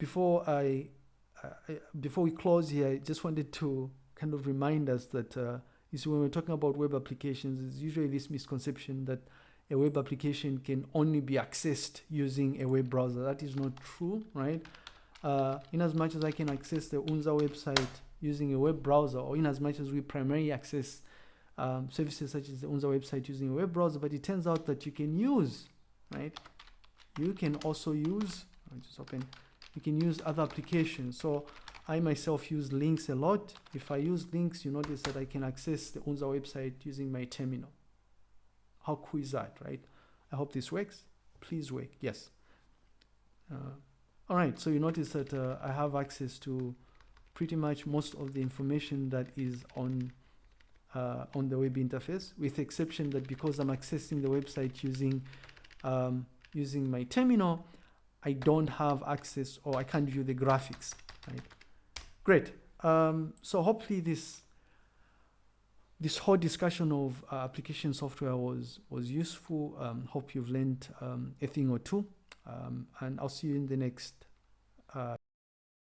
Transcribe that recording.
before I, uh, before we close here, I just wanted to kind of remind us that uh, you see when we're talking about web applications, there's usually this misconception that a web application can only be accessed using a web browser. That is not true, right? Uh, in as much as I can access the UNZA website using a web browser, or in as much as we primarily access um, services such as the UNZA website using a web browser, but it turns out that you can use, right? You can also use, I'll just open, you can use other applications. So I myself use links a lot. If I use links, you notice that I can access the UNZA website using my terminal. How cool is that, right? I hope this works. Please work. Yes. Uh, all right. So you notice that uh, I have access to pretty much most of the information that is on uh, on the web interface, with exception that because I'm accessing the website using um, using my terminal, I don't have access or I can't view the graphics. Right. Great. Um, so hopefully this this whole discussion of uh, application software was was useful. Um, hope you've learned um, a thing or two, um, and I'll see you in the next. Uh